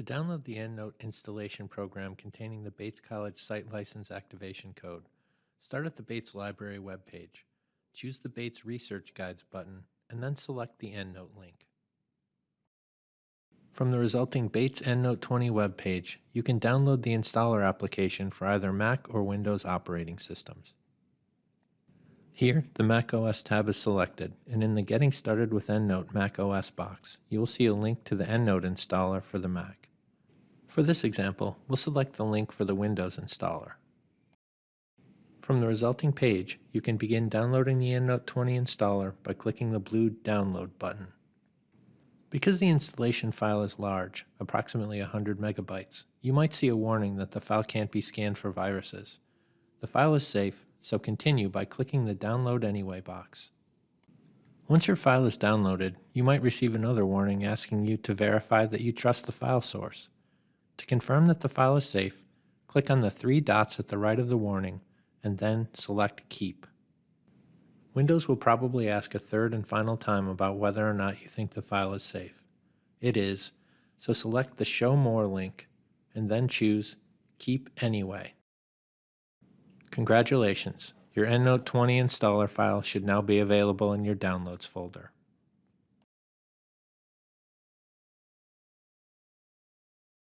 To download the EndNote installation program containing the Bates College Site License Activation Code, start at the Bates Library webpage. Choose the Bates Research Guides button, and then select the EndNote link. From the resulting Bates EndNote 20 webpage, you can download the installer application for either Mac or Windows operating systems. Here, the Mac OS tab is selected, and in the Getting Started with EndNote Mac OS box, you will see a link to the EndNote installer for the Mac. For this example, we'll select the link for the Windows installer. From the resulting page, you can begin downloading the EndNote 20 installer by clicking the blue Download button. Because the installation file is large, approximately 100 megabytes, you might see a warning that the file can't be scanned for viruses. The file is safe, so continue by clicking the Download Anyway box. Once your file is downloaded, you might receive another warning asking you to verify that you trust the file source. To confirm that the file is safe, click on the three dots at the right of the warning and then select Keep. Windows will probably ask a third and final time about whether or not you think the file is safe. It is, so select the Show More link and then choose Keep Anyway. Congratulations, your EndNote 20 installer file should now be available in your Downloads folder.